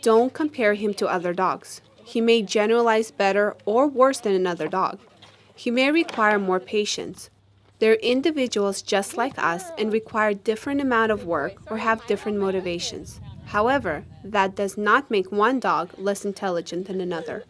Don't compare him to other dogs. He may generalize better or worse than another dog. He may require more patience. They're individuals just like us and require different amount of work or have different motivations. However, that does not make one dog less intelligent than another.